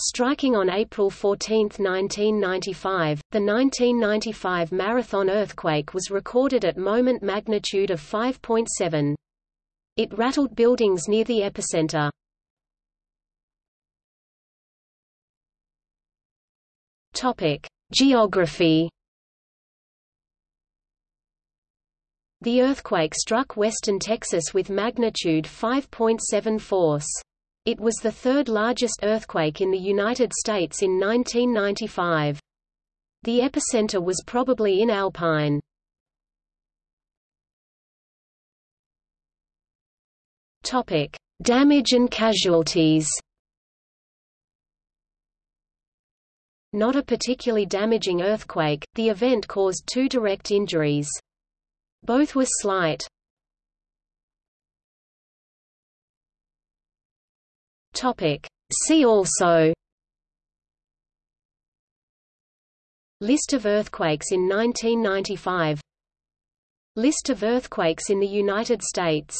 Striking on April 14, 1995, the 1995 Marathon earthquake was recorded at moment magnitude of 5.7. It rattled buildings near the epicenter. Topic: Geography. The earthquake struck western Texas with magnitude 5.7 force. It was the third largest earthquake in the United States in 1995. The epicenter was probably in Alpine. Topic: Damage and casualties. Not a particularly damaging earthquake, the event caused two direct injuries. Both were slight. Topic. See also List of earthquakes in 1995 List of earthquakes in the United States